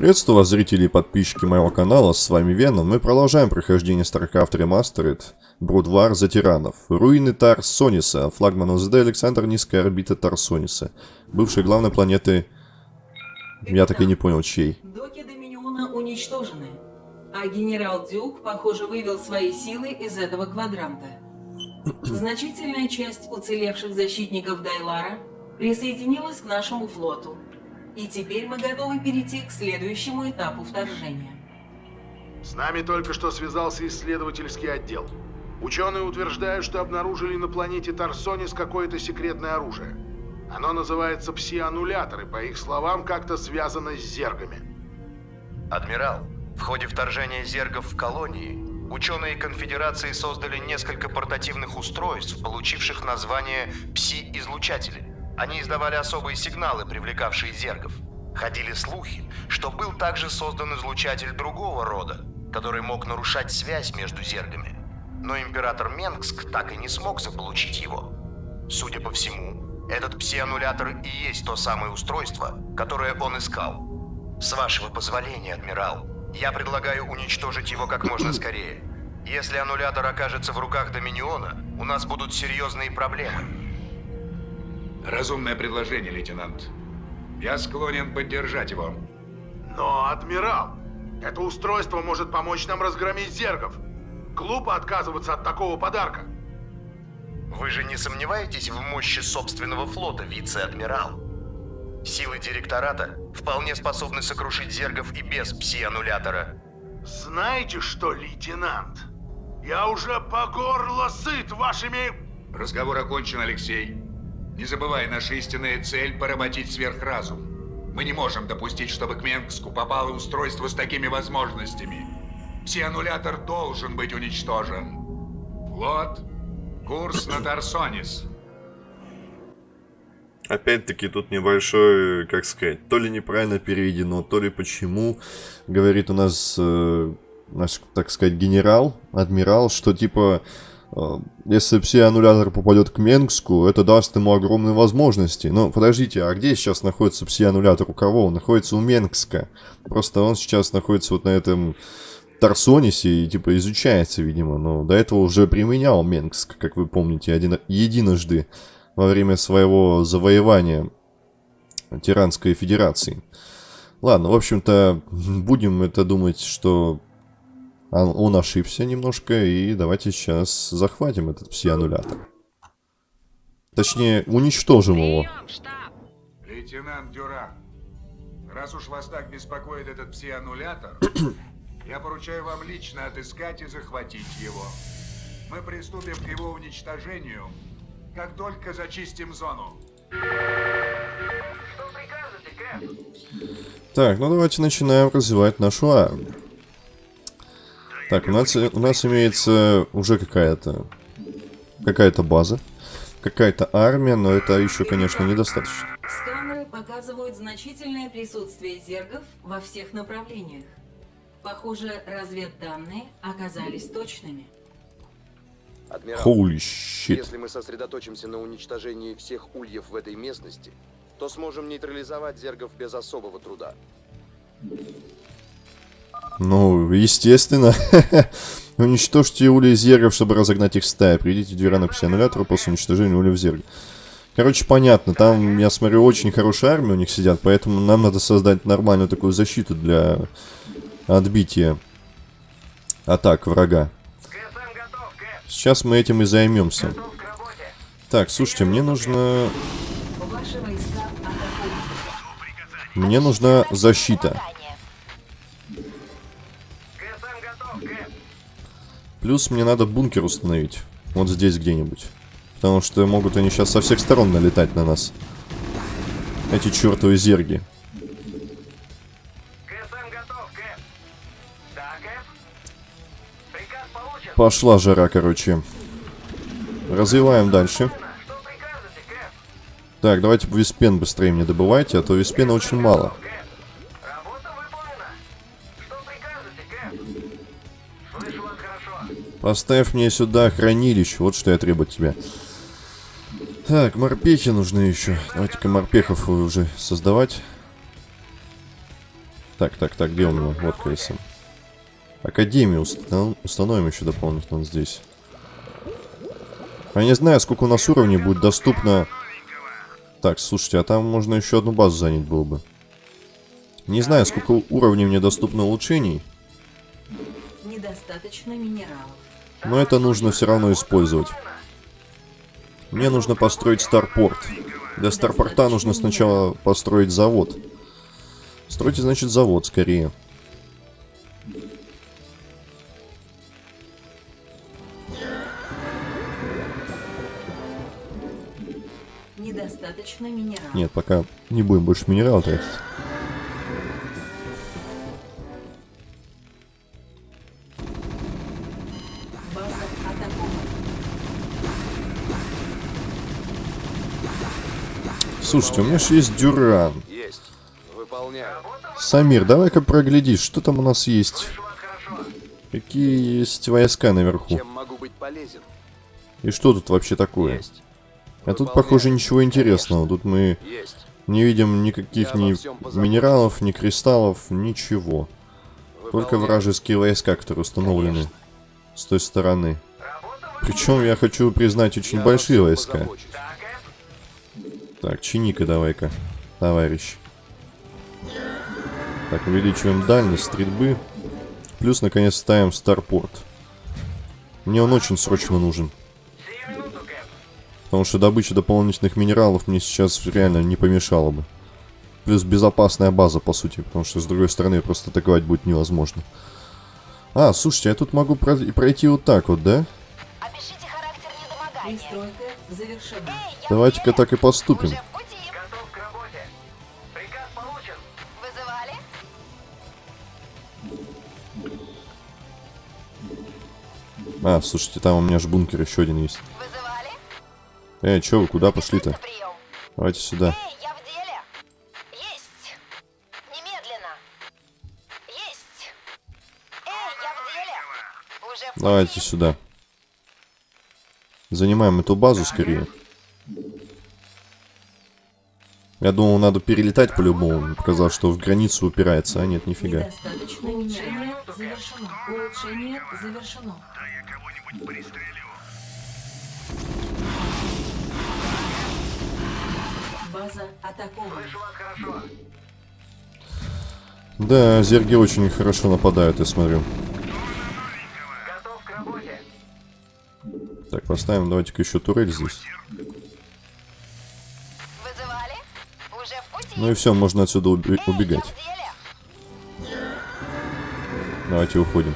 Приветствую вас, зрители и подписчики моего канала, с вами Веном. Мы продолжаем прохождение StarCraft Remastered, Брудвар за тиранов, руины Тарсониса, флагман ОЗД Александр Низкая орбита Тарсониса, бывшей главной планеты... Я так и не понял, чьей. Доки Доминиона уничтожены, а генерал Дюк, похоже, вывел свои силы из этого квадранта. Значительная часть уцелевших защитников Дайлара присоединилась к нашему флоту. И теперь мы готовы перейти к следующему этапу вторжения. С нами только что связался исследовательский отдел. Ученые утверждают, что обнаружили на планете Тарсонис какое-то секретное оружие. Оно называется пси-аннулятор и, по их словам, как-то связано с зергами. Адмирал, в ходе вторжения зергов в колонии, ученые конфедерации создали несколько портативных устройств, получивших название пси-излучатели. Они издавали особые сигналы, привлекавшие зергов. Ходили слухи, что был также создан излучатель другого рода, который мог нарушать связь между зергами. Но император Менгск так и не смог заполучить его. Судя по всему, этот пси-аннулятор и есть то самое устройство, которое он искал. С вашего позволения, адмирал, я предлагаю уничтожить его как можно скорее. Если аннулятор окажется в руках Доминиона, у нас будут серьезные проблемы. Разумное предложение, лейтенант. Я склонен поддержать его. Но, адмирал, это устройство может помочь нам разгромить зергов. Глупо отказываться от такого подарка. Вы же не сомневаетесь в мощи собственного флота, вице-адмирал? Силы директората вполне способны сокрушить зергов и без пси-аннулятора. Знаете что, лейтенант? Я уже по горло сыт вашими... Разговор окончен, Алексей. Не забывай, наша истинная цель – поработить сверхразум. Мы не можем допустить, чтобы к Менгску попало устройство с такими возможностями. Псианнулятор должен быть уничтожен. Флот, курс на Тарсонис. Опять-таки тут небольшой, как сказать, то ли неправильно переведено, то ли почему. Говорит у нас э, наш, так сказать, генерал, адмирал, что типа если пси-аннулятор попадет к Менгску, это даст ему огромные возможности. Но подождите, а где сейчас находится пси-аннулятор? У кого? Он находится у Менгска. Просто он сейчас находится вот на этом Тарсонисе и типа изучается, видимо. Но до этого уже применял Менгск, как вы помните, один, единожды во время своего завоевания Тиранской Федерации. Ладно, в общем-то, будем это думать, что а он ошибся немножко, и давайте сейчас захватим этот пси-аннулятор. Точнее, уничтожим его. Лейтенант Дюра, раз уж вас так беспокоит этот пси-аннулятор, я поручаю вам лично отыскать и захватить его. Мы приступим к его уничтожению, как только зачистим зону. Что прикажете, Кэп? Так, ну давайте начинаем развивать нашу армию. Так, у нас, у нас имеется уже какая-то какая-то база, какая-то армия, но это еще, конечно, недостаточно. Сканеры показывают значительное присутствие зергов во всех направлениях. Похоже, разведданные оказались точными. Адмирал, Holy shit. если мы сосредоточимся на уничтожении всех ульев в этой местности, то сможем нейтрализовать зергов без особого труда. Ну, естественно. Уничтожьте ули зергов, чтобы разогнать их стаи. Приведите две раны псионулятору после уничтожения улев зерга. Короче, понятно. Там, я смотрю, очень хорошая армия у них сидят, поэтому нам надо создать нормальную такую защиту для отбития атак врага. Сейчас мы этим и займемся. Так, слушайте, мне нужно... Мне нужна защита. Плюс мне надо бункер установить. Вот здесь где-нибудь. Потому что могут они сейчас со всех сторон налетать на нас. Эти чертовы зерги. Пошла жара, короче. Развиваем дальше. Так, давайте виспен быстрее мне добывайте, а то виспена очень мало. Поставь мне сюда хранилище. Вот что я требую от тебя. Так, морпехи нужны еще. Давайте-ка морпехов уже создавать. Так, так, так, где у меня? Вот КСМ. Академию установ- установим еще дополнительно здесь. Я не знаю, сколько у нас уровней будет доступно... Так, слушайте, а там можно еще одну базу занять было бы. Не знаю, сколько уровней мне доступно улучшений, Недостаточно минералов. Но это нужно все равно использовать. Мне нужно построить старпорт. Для старпорта нужно сначала построить завод. Стройте, значит, завод скорее. Недостаточно минералов. Нет, пока не будем больше минерал тратить. Слушайте, у меня же есть Дюран. Есть. Выполняю. Самир, давай-ка проглядишь, что там у нас есть. Какие есть войска наверху. Чем могу быть полезен? И что тут вообще такое? Есть. А тут, похоже, ничего интересного. Тут мы Есть. не видим никаких ни минералов, ни кристаллов, ничего. Только Выполняю. вражеские войска, которые установлены с той стороны. Причем я хочу признать очень Я большие войска. позабочусь. Так, чиника давай-ка, товарищ. Так, увеличиваем дальность стрельбы. Плюс, наконец, ставим старпорт. Мне он очень срочно нужен. Потому что добыча дополнительных минералов мне сейчас реально не помешала бы. Плюс безопасная база, по сути, потому что с другой стороны просто атаковать будет невозможно. А, слушайте, я тут могу пройти вот так вот, да? Опишите характер недомогания. Давайте-ка так и поступим. А, слушайте, там у меня же бункер еще один есть. Вызывали? Эй, чё вы, куда пошли-то? Давайте сюда. Эй, я в деле. Есть. Немедленно. Есть. Эй, я в деле. Уже в пути. Давайте сюда. Занимаем эту базу скорее. Я думал, надо перелетать по-любому. Мне Показалось, что в границу упирается. А нет, нифига. Недостаточно Улучшение завершено. Улучшение завершено. База атакована. Да, зерги очень хорошо нападают, я смотрю. Так, поставим, давайте-ка еще турель здесь. Вызывали? Уже в пути. Ну и все, можно отсюда уби- убегать. Давайте уходим.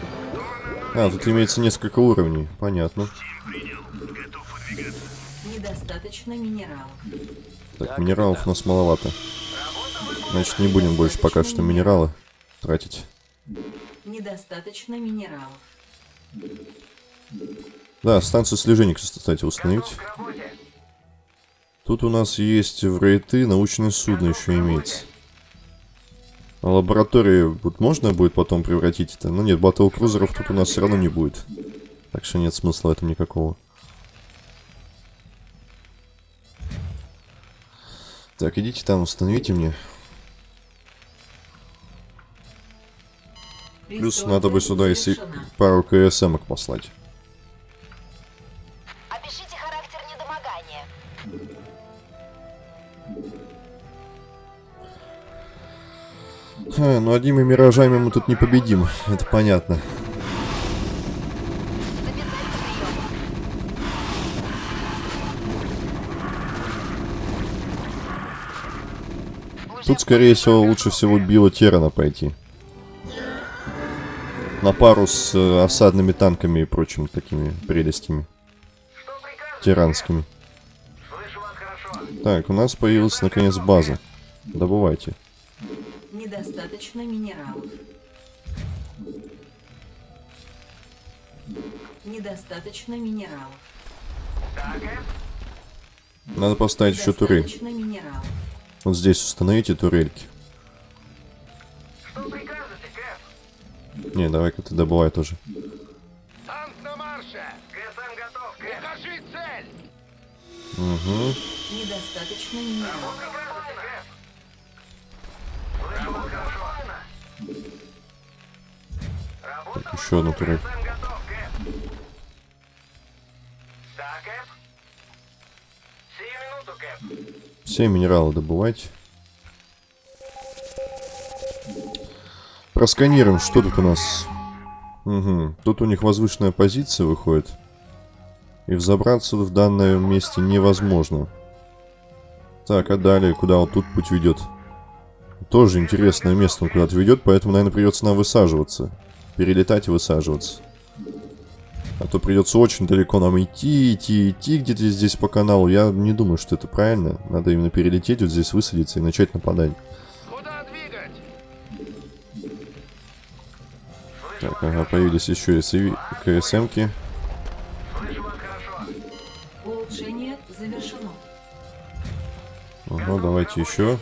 А, тут имеется несколько уровней. Понятно. Недостаточно минералов. Так, минералов у нас маловато. Значит, не будем больше пока что минералы тратить. Недостаточно минералов. Да, станцию слежения, кстати, установить. Тут у нас есть в рейты научное судно еще имеется. А лаборатории вот можно будет потом превратить это? Ну нет, батл крузеров тут у нас все равно не будет. Так что нет смысла этом никакого. Так, идите там, установите мне. Плюс надо бы сюда и си- завершена. пару КСМок послать. Ха, ну одними миражами мы тут не победим, это понятно. Тут, скорее всего, лучше всего Билла Террана пойти. На пару с э, осадными танками и прочими такими прелестями. Тиранскими. Так, у нас появилась наконец база. Добывайте. Недостаточно минералов. Недостаточно минералов. Надо поставить еще турель. Недостаточно минералов. Вот здесь установите турельки. Не, давай-ка ты добывай тоже. Танк на марше! ГСМ готов! Укажи цель! Угу. Недостаточно минералов. Еще одну турель. Все минералы добывать. Просканируем, что тут у нас. Угу. Тут у них возвышенная позиция выходит. И взобраться в данном месте невозможно. Так, а далее, куда вот тут путь ведет? Тоже интересное место он куда-то ведет, поэтому, наверное, придется нам высаживаться. Перелетать и высаживаться. А то придется очень далеко нам идти, идти, идти где-то здесь по каналу. Я не думаю, что это правильно. Надо именно перелететь, вот здесь высадиться и начать нападать. Так, ага, появились еще и КСМки. Улучшение завершено. Ага, давайте еще.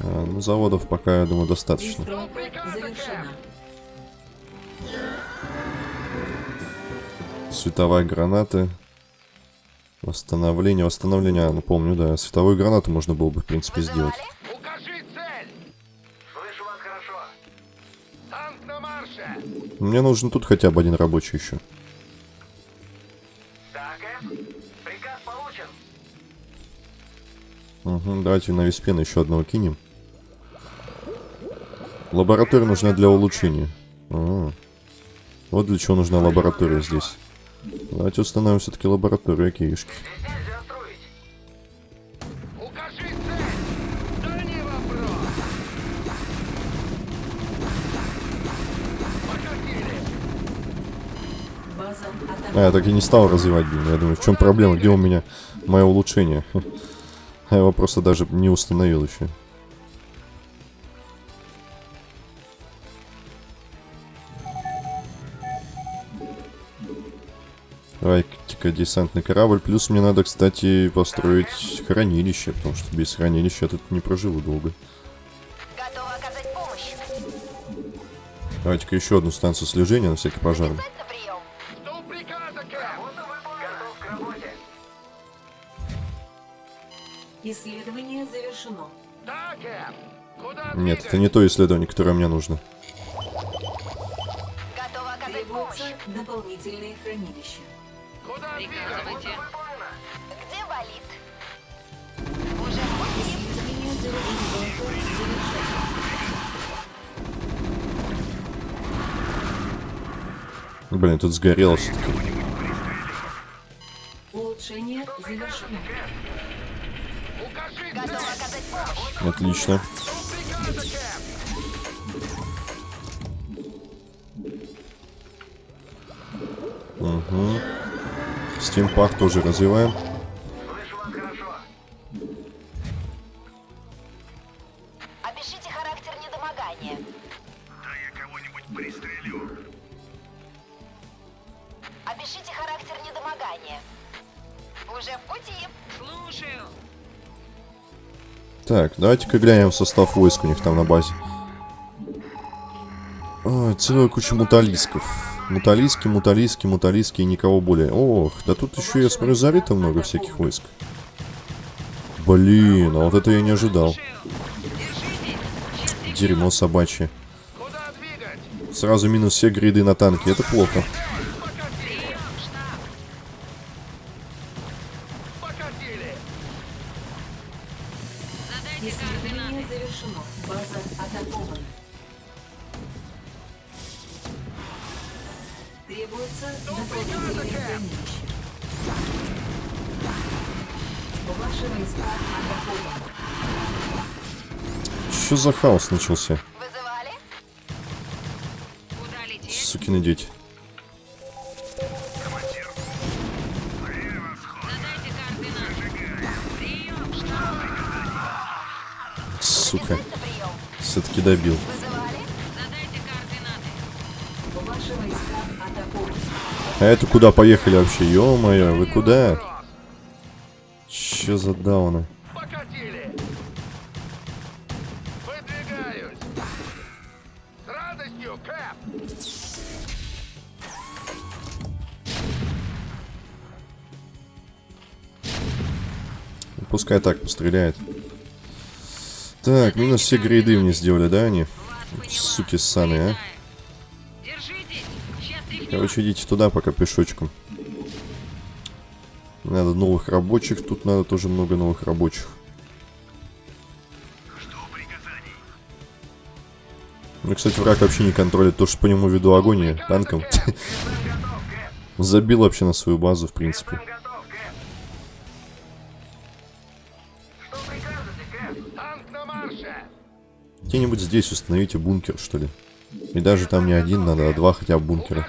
А, ну, заводов пока, я думаю, достаточно. Пристройка Световая гранаты. Восстановление. Восстановление, а, ну помню, да. Световую гранату можно было бы, в принципе, сделать. Вызывали? Укажи цель! Слышу вас хорошо. Танк на марше! Мне нужен тут хотя бы один рабочий еще. Так, приказ получен. Угу, давайте на Виспена еще одного кинем. Лаборатория нужна для улучшения. А, Вот для чего нужна лаборатория здесь. Давайте установим все-таки лабораторию! База А, я так и не стал развивать, блин. Я думаю, в чем проблема? Где у меня мое улучшение? Я его просто даже не установил еще. Десантный корабль. Плюс мне надо, кстати, построить хранилище, потому что без хранилища я тут не проживу долго. Готова оказать помощь. Давайте-ка еще одну станцию слежения на всякий пожарный. Работе! Исследование завершено. Да, Кэп! Куда Нет, это не то исследование, которое мне нужно. Требуется помощь. дополнительные хранилища. Двигать? Где болит? Уже. Блин, тут сгорело все-таки. Улучшение завершено. Отлично. Угу. Стимпах тоже развиваем. Слышу вас хорошо. Опишите характер недомогания. Да я кого-нибудь пристрелю. Опишите характер недомогания. Уже в пути. Так, давайте-ка глянем состав войск у них там на базе. Ой, целая куча муталисков. Муталиски, муталиски, муталиски и никого более. Ох, да тут еще, я смотрю, зарито много всяких войск. Блин, а вот это я не ожидал. Дерьмо собачье. Сразу минус все гриды на танке, это плохо. За хаос начался? Вызывали? Сукины дети. Сука, все-таки добил. А это куда поехали вообще? Ё-моё, вы куда? Чё за дауны? Пускай так постреляет. Так, минус все грейды мне сделали, да, они? Суки ссаные, а? Короче, идите туда пока пешочком. Надо новых рабочих. Тут надо тоже много новых рабочих. Ну, кстати, враг вообще не контролит то, что по нему веду огонь танком. Забил вообще на свою базу, в принципе. Где-нибудь здесь установите бункер, что ли. И даже там не один надо, а два хотя бы бункера.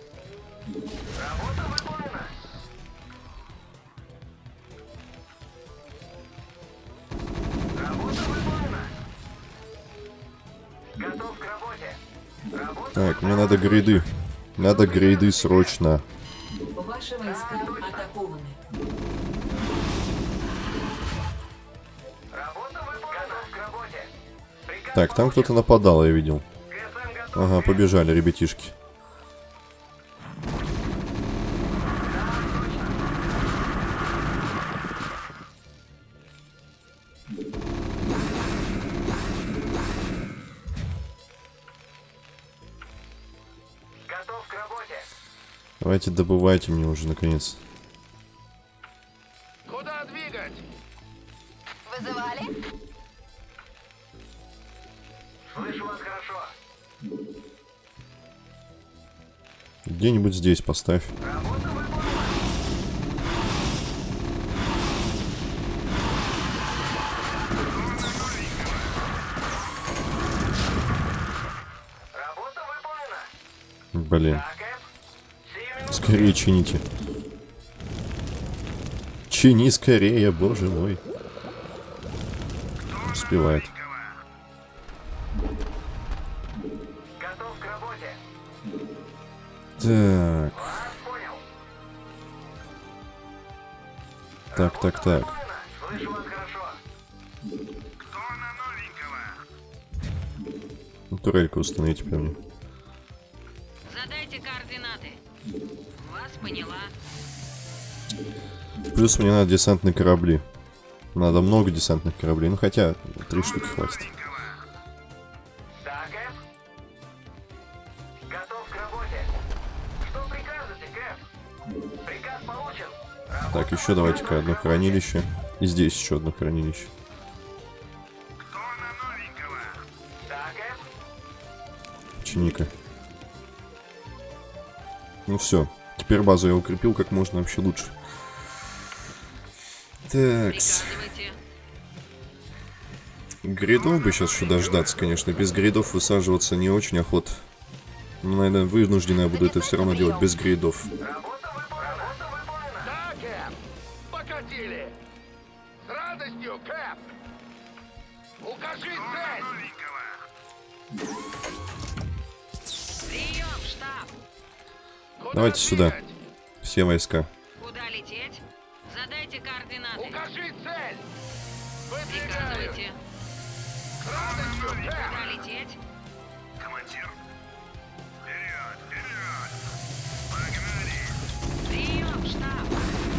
надо грейды. Надо грейды срочно. Ваши войска атакованы. Так, там кто-то нападал, я видел. Ага, побежали, ребятишки. Давайте добывайте мне уже, наконец. Куда двигать? Вызывали? Слышу вас хорошо. Где-нибудь здесь поставь. Работа Блин. Скорее чините. Чини скорее, боже мой. Успевает. Так, так, так, так. Ну, Турельку установите прям. Плюс мне надо десантные корабли. Надо много десантных кораблей. Ну хотя, три штуки хватит. Так, еще давайте-ка одно хранилище. И здесь еще одно хранилище. Чиника. Ну все. Теперь базу я укрепил как можно вообще лучше. Такс. Гридов бы сейчас еще дождаться, конечно. Без гридов высаживаться не очень охот. Но, наверное, вынуждена я буду это все равно делать без гридов. Работа выполнена. Работа выполнена.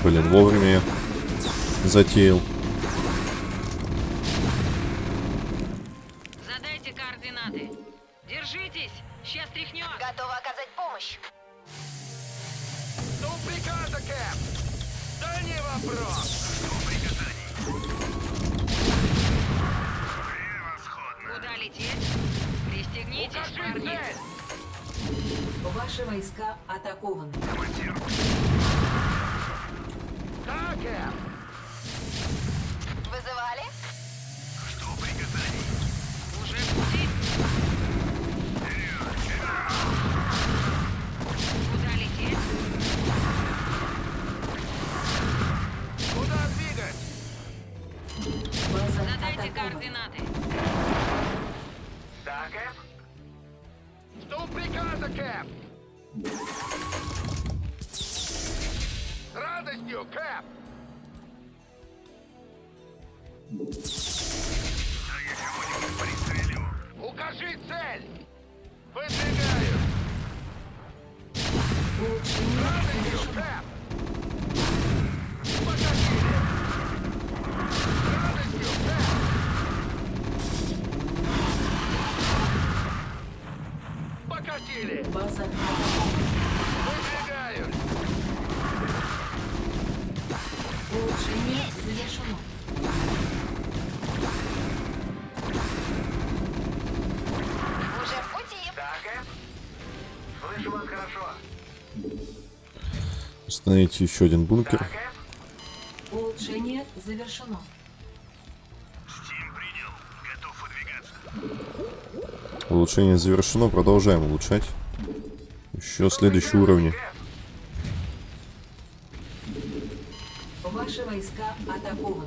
Блин, вовремя затеял. Улучшение Установите еще один бункер. Улучшение завершено. Улучшение завершено. Продолжаем улучшать. Еще следующие уровни. Ваши войска атакованы.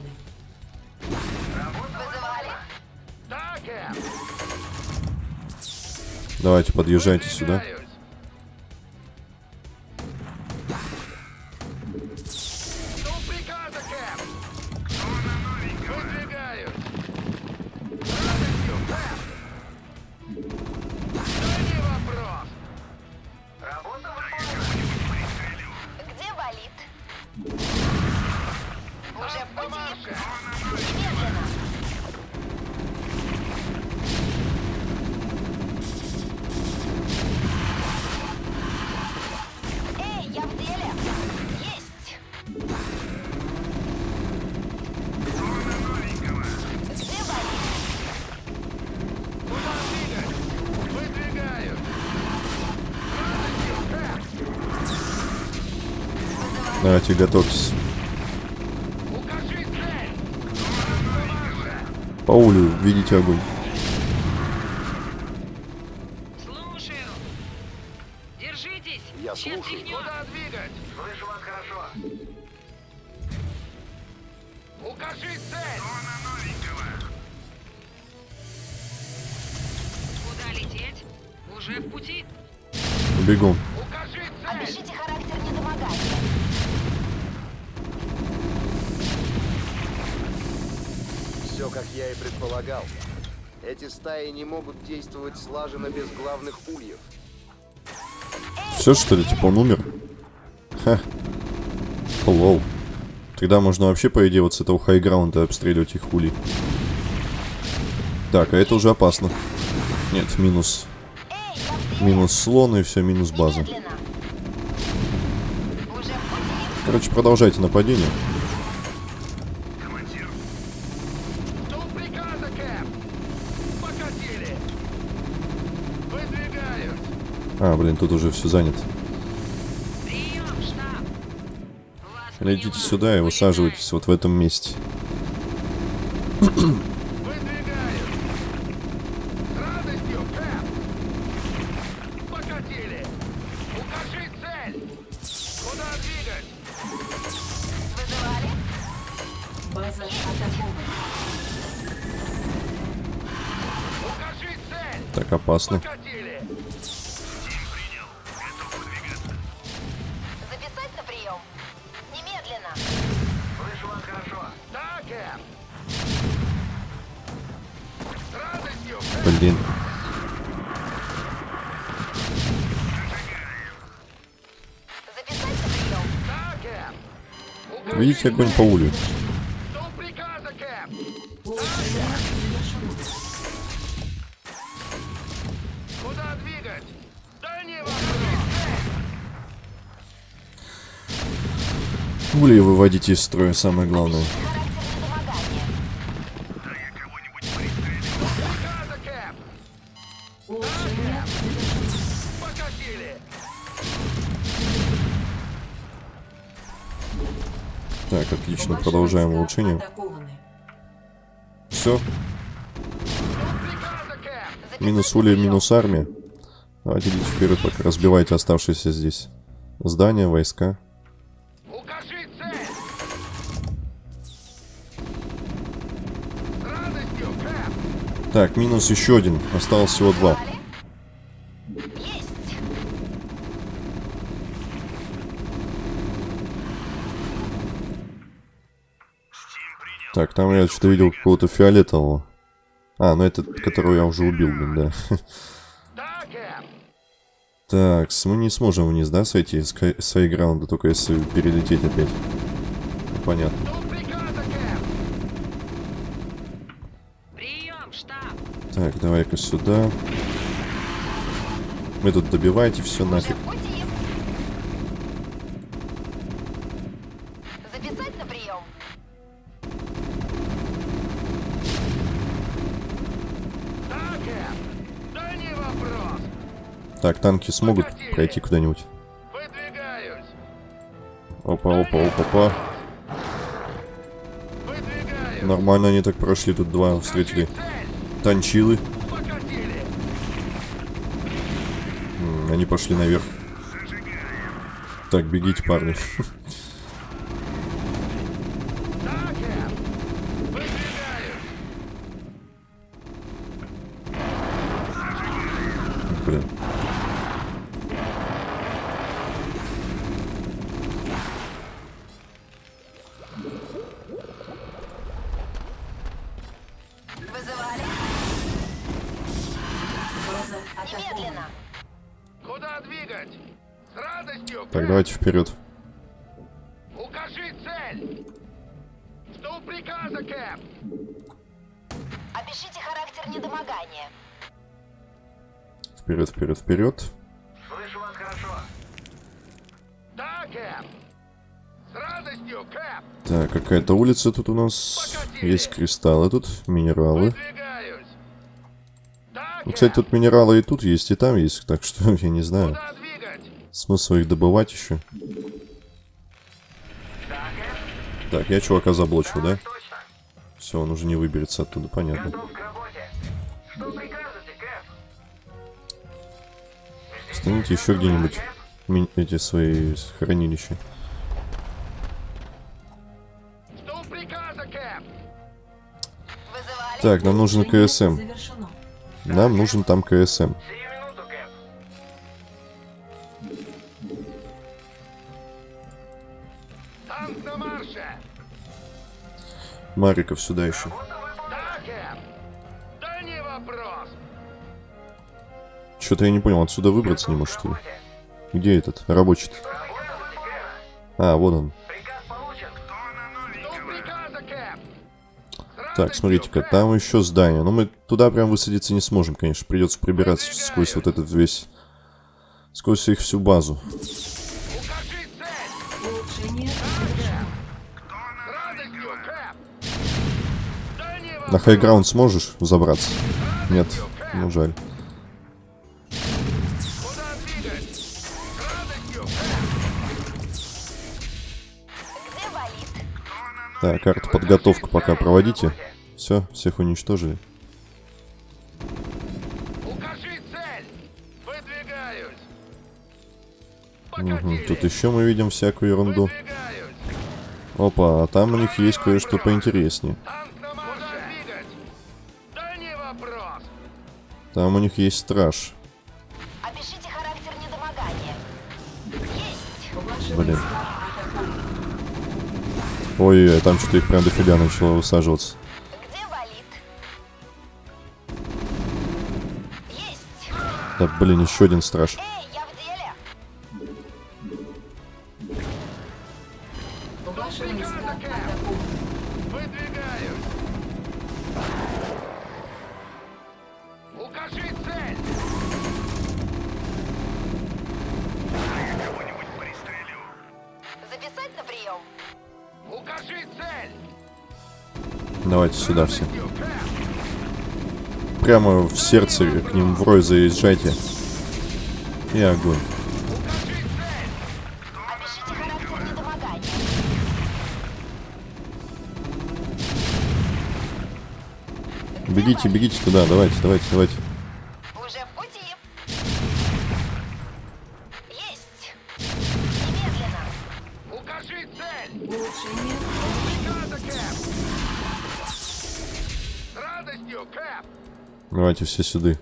Давайте подъезжайте сюда. Давайте готовьтесь. Укажи цель. Автомашка. По улю, видите огонь. Слушаю. Держитесь. Я Сейчас слушаю. тряхнет. Куда двигать? Слышу вас хорошо. Укажи цель! Куда лететь? Уже в пути. Бегом. Укажи цель! Опишите характер недомогания. Все, как я и предполагал. Эти стаи не могут действовать слаженно без главных ульев. Все что ли? Типа он умер? Ха. Лол. Тогда можно вообще, по идее, вот с этого хайграунда обстреливать их улей. Так, а это уже опасно. Нет, минус. Минус слон и все, минус база. Короче, продолжайте нападение. Что приказа, Кэп? Покатили! Выдвигаюсь! А, блин, тут уже все занято. Летите сюда и высаживайтесь вот в этом месте. Выдвигаюсь! С радостью, двигать? Да не вопрос! Ули выводите из строя, самое главное. Продолжаем улучшение. Все, минус Ули, минус армия. Давайте идите вперед, пока разбивайте оставшиеся здесь здания, войска. Так, минус еще один, осталось всего два. Так, там я что-то видел какого-то фиолетового. А, ну это, которого я уже убил, блин, да. Так, мы не сможем вниз, да, сойти с, с хайграунда, только если перелететь опять. Ну, понятно. Так, давай-ка сюда. Вы тут добивайте все нафиг. Так, танки смогут пройти куда-нибудь? Опа, опа, опа, опа. Нормально они так прошли, тут два встретили. Танчилы. М, Они пошли наверх. Так, бегите, парни. вперед. Укажи цель! Жду приказа, Кэп! Опишите характер недомогания. Вперед, вперед, вперед. Слышу вас хорошо. Да, Кэп! С радостью, Кэп! Так, какая-то улица тут у нас. Есть кристаллы тут, минералы. Да, Ну, кстати, тут минералы и тут есть, и там есть, так что я не знаю. Куда? Смысл их добывать еще. Так, я чувака заблочил, да? Все, он уже не выберется оттуда, понятно. Станите еще где-нибудь эти свои хранилища. Так, нам нужен КСМ. Нам нужен там КСМ. Мариков сюда еще. Что-то я не понял, отсюда выбраться не может, ли? Где этот? рабочий -то? А, вот он. Так, смотрите-ка, там еще здание. Но мы туда прям высадиться не сможем, конечно. Придется прибираться сквозь вот этот весь... Сквозь их всю базу. На хайграунд сможешь забраться? Нет, ну жаль. Так, карта подготовка пока проводите. Все, всех уничтожили. Покатили! Тут еще мы видим всякую ерунду. Опа, а там у них есть кое-что поинтереснее. Там у них есть страж. Опишите характер недомогания. Есть. Блин. Ой-ой-ой, там что-то их прям дофига начало высаживаться. Где валит? Есть. Да, блин, еще один страж. Эй, сюда все. Прямо в сердце к ним в рой заезжайте. И огонь. Бегите, бегите туда, давайте, давайте, давайте. Давайте все сюда.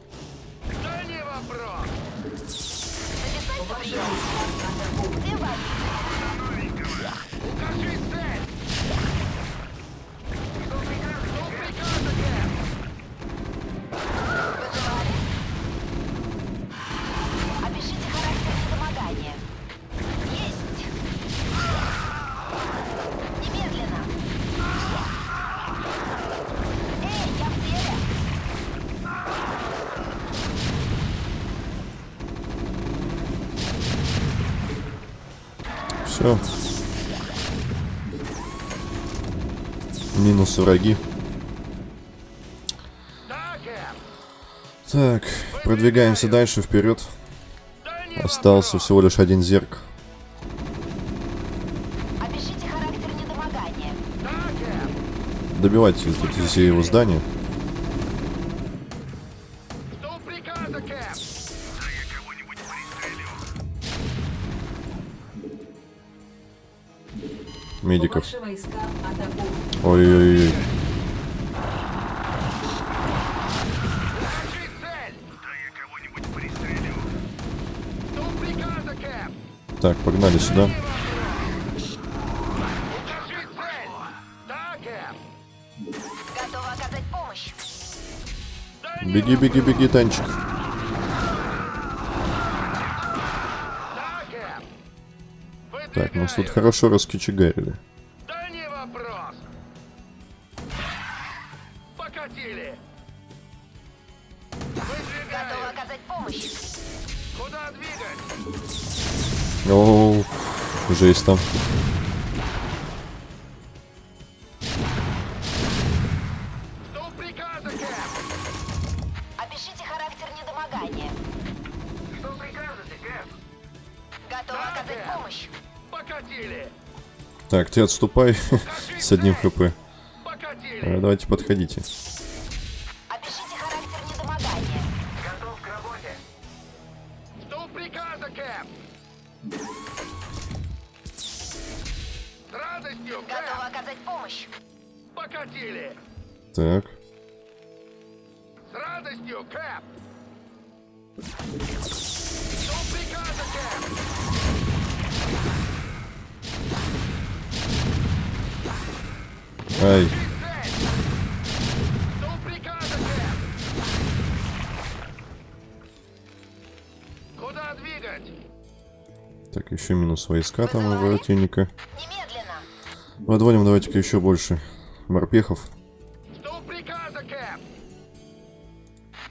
Все. Минус враги. Так, продвигаемся дальше, вперед. Остался всего лишь один зерк. Добивайте все его здания. Готова оказать помощь. Да не Беги, беги, беги, танчик. Так, нас тут хорошо раскочегарили. Да не вопрос! Покатили! Выдвигаю! оказать помощь. Куда двигать? Оу, жесть там. Ты отступай с одним хп. Э! Давайте подходите. Войска там у противника. Немедленно. Подводим давайте-ка еще больше морпехов. Что приказа, Кэп?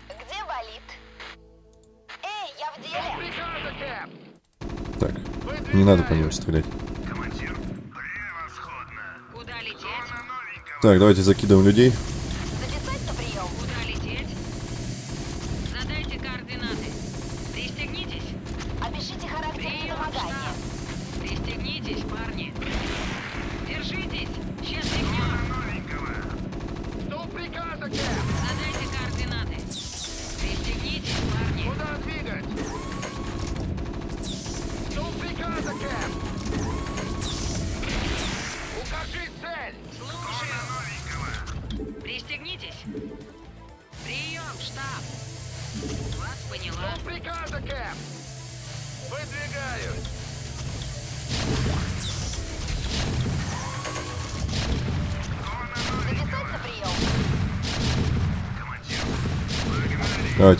Где болит? Эй, я в Что деле. приказа, Кэп? Так, не надо по ним стрелять. Командир, превосходно. Куда лететь? Так, давайте закидываем людей.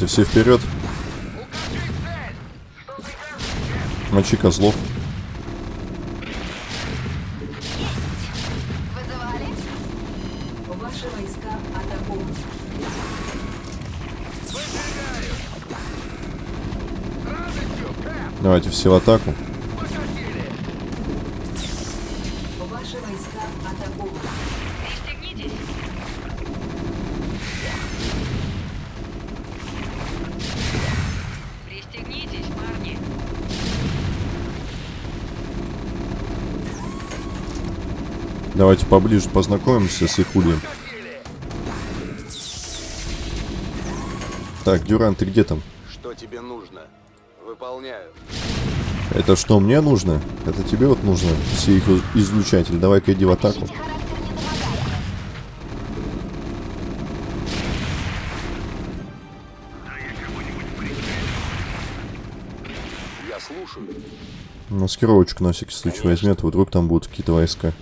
Давайте все вперед. Мочи козлов. Давайте все в атаку. Давайте поближе познакомимся с их ульем. Так, Дюран, ты где там? Что тебе нужно? Выполняю. Это что, мне нужно? Это тебе вот нужно, все их излучатель. Давай-ка иди в атаку. Я слушаю. Маскировочку на всякий случай возьмет, вдруг там будут какие-то войска.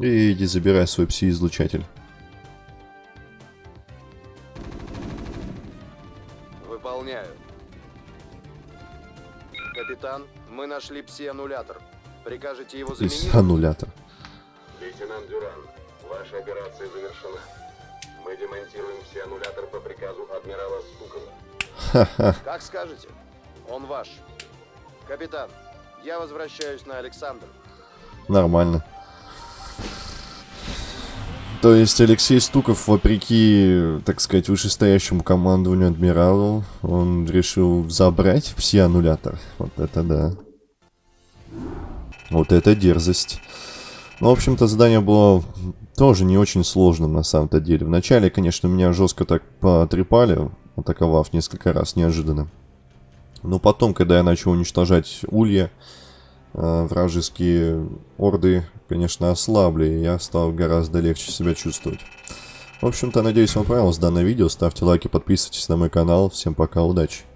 И иди забирай свой пси-излучатель. Выполняю. Капитан, мы нашли пси-аннулятор. Прикажете его заменить? аннулятор. Лейтенант Дюран, ваша операция завершена. Мы демонтируем все аннулятор по приказу адмирала Стукова. Как скажете. Он ваш. Капитан, я возвращаюсь на Александр. Нормально. То есть Алексей Стуков, вопреки, так сказать, вышестоящему командованию адмиралу, он решил забрать пси-аннулятор. Вот это да. Вот это дерзость. Ну, в общем-то, задание было тоже не очень сложным на самом-то деле. Вначале, конечно, меня жестко так потрепали, атаковав несколько раз неожиданно. Но потом, когда я начал уничтожать улья, вражеские орды, конечно, ослабли, и я стал гораздо легче себя чувствовать. В общем-то, надеюсь, вам понравилось данное видео. Ставьте лайки, подписывайтесь на мой канал. Всем пока, удачи!